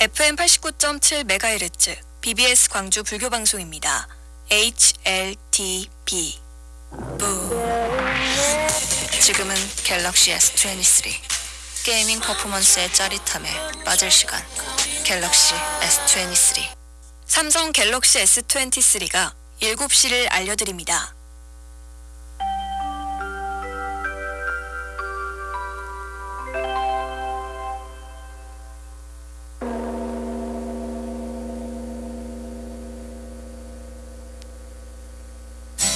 FM 89.7MHz BBS 광주 불교 방송입니다. HLTB 부. 지금은 갤럭시 S23 게이밍 퍼포먼스의 짜릿함에 빠질 시간. 갤럭시 S23 삼성 갤럭시 S23가 7시를 알려드립니다.